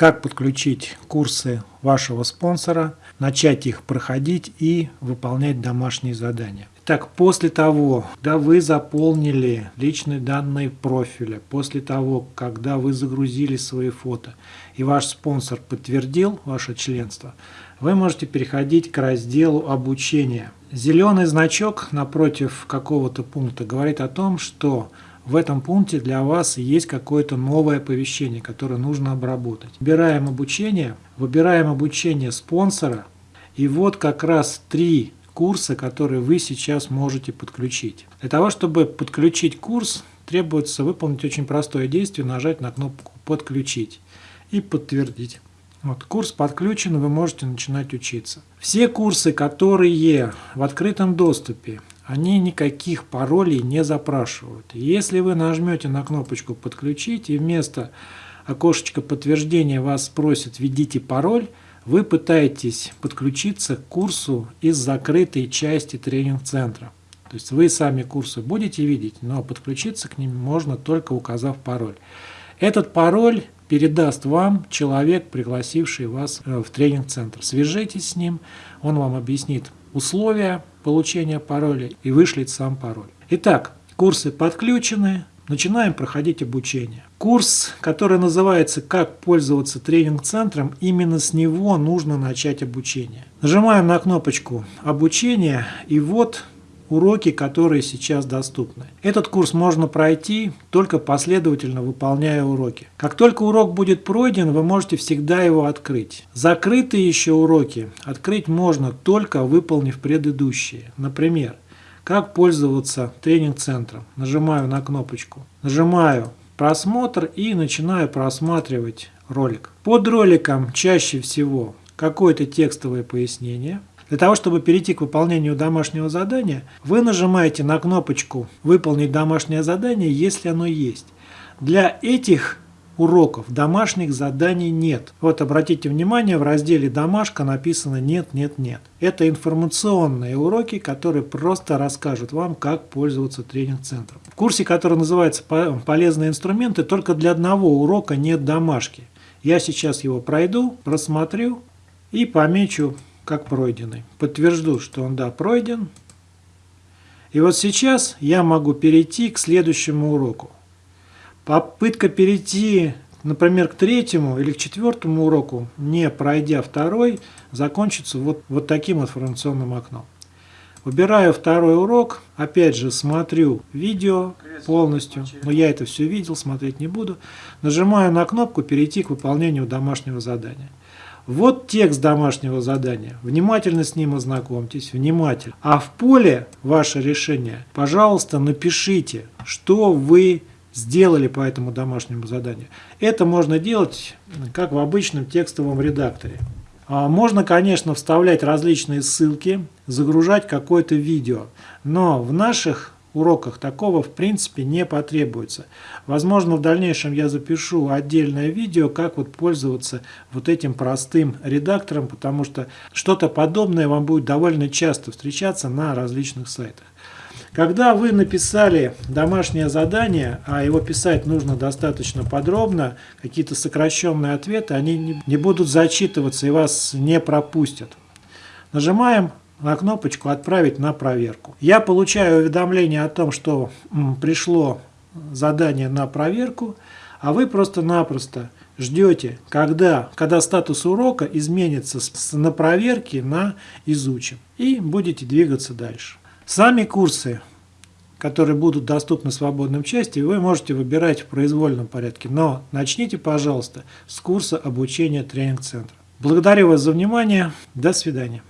как подключить курсы вашего спонсора, начать их проходить и выполнять домашние задания. Так, после того, когда вы заполнили личные данные профиля, после того, когда вы загрузили свои фото, и ваш спонсор подтвердил ваше членство, вы можете переходить к разделу обучения. Зеленый значок напротив какого-то пункта говорит о том, что в этом пункте для вас есть какое-то новое оповещение, которое нужно обработать. Выбираем обучение, выбираем обучение спонсора, и вот как раз три курса, которые вы сейчас можете подключить. Для того, чтобы подключить курс, требуется выполнить очень простое действие, нажать на кнопку «Подключить» и подтвердить. Вот, курс подключен, вы можете начинать учиться. Все курсы, которые в открытом доступе, они никаких паролей не запрашивают. Если вы нажмете на кнопочку «Подключить» и вместо окошечка подтверждения вас спросит «Введите пароль», вы пытаетесь подключиться к курсу из закрытой части тренинг-центра. То есть вы сами курсы будете видеть, но подключиться к ним можно только указав пароль. Этот пароль передаст вам человек, пригласивший вас э, в тренинг-центр. Свяжитесь с ним, он вам объяснит условия получения пароля и вышлет сам пароль. Итак, курсы подключены, начинаем проходить обучение. Курс, который называется «Как пользоваться тренинг-центром», именно с него нужно начать обучение. Нажимаем на кнопочку «Обучение» и вот уроки, которые сейчас доступны. Этот курс можно пройти, только последовательно выполняя уроки. Как только урок будет пройден, вы можете всегда его открыть. Закрытые еще уроки открыть можно, только выполнив предыдущие. Например, как пользоваться тренинг-центром. Нажимаю на кнопочку. Нажимаю просмотр и начинаю просматривать ролик. Под роликом чаще всего какое-то текстовое пояснение. Для того, чтобы перейти к выполнению домашнего задания, вы нажимаете на кнопочку «Выполнить домашнее задание», если оно есть. Для этих уроков домашних заданий нет. Вот обратите внимание, в разделе «Домашка» написано «Нет, нет, нет». Это информационные уроки, которые просто расскажут вам, как пользоваться тренинг-центром. В курсе, который называется «Полезные инструменты», только для одного урока нет домашки. Я сейчас его пройду, просмотрю и помечу как пройденный. Подтвержду, что он да, пройден. И вот сейчас я могу перейти к следующему уроку. Попытка перейти, например, к третьему или к четвертому уроку, не пройдя второй, закончится вот, вот таким информационным окном. Выбираю второй урок, опять же смотрю видео полностью, но я это все видел, смотреть не буду. Нажимаю на кнопку «Перейти к выполнению домашнего задания». Вот текст домашнего задания. Внимательно с ним ознакомьтесь, внимательно. А в поле ваше решение, пожалуйста, напишите, что вы сделали по этому домашнему заданию. Это можно делать как в обычном текстовом редакторе. А можно, конечно, вставлять различные ссылки, загружать какое-то видео, но в наших уроках такого в принципе не потребуется. Возможно, в дальнейшем я запишу отдельное видео, как вот пользоваться вот этим простым редактором, потому что что-то подобное вам будет довольно часто встречаться на различных сайтах. Когда вы написали домашнее задание, а его писать нужно достаточно подробно, какие-то сокращенные ответы, они не будут зачитываться и вас не пропустят. Нажимаем на кнопочку «Отправить на проверку». Я получаю уведомление о том, что пришло задание на проверку, а вы просто-напросто ждете, когда, когда статус урока изменится с «на проверке» на «изучим» и будете двигаться дальше. Сами курсы, которые будут доступны в свободном части, вы можете выбирать в произвольном порядке, но начните, пожалуйста, с курса обучения тренинг-центра. Благодарю вас за внимание. До свидания.